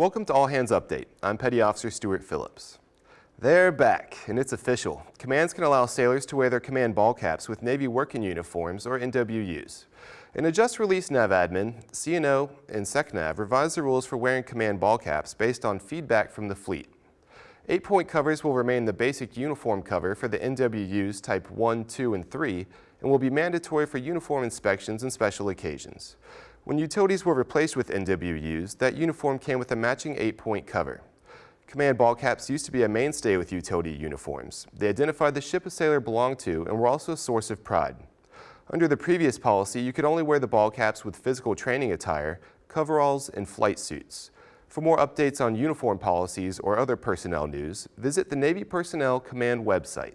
Welcome to All Hands Update. I'm Petty Officer Stuart Phillips. They're back, and it's official. Commands can allow sailors to wear their command ball caps with Navy working uniforms, or NWUs. In a just-released NAVADMIN, CNO and SECNAV revised the rules for wearing command ball caps based on feedback from the fleet. Eight-point covers will remain the basic uniform cover for the NWUs Type 1, 2, and 3, and will be mandatory for uniform inspections and special occasions. When utilities were replaced with NWUs, that uniform came with a matching eight-point cover. Command ball caps used to be a mainstay with utility uniforms. They identified the ship a sailor belonged to and were also a source of pride. Under the previous policy, you could only wear the ball caps with physical training attire, coveralls, and flight suits. For more updates on uniform policies or other personnel news, visit the Navy Personnel Command website.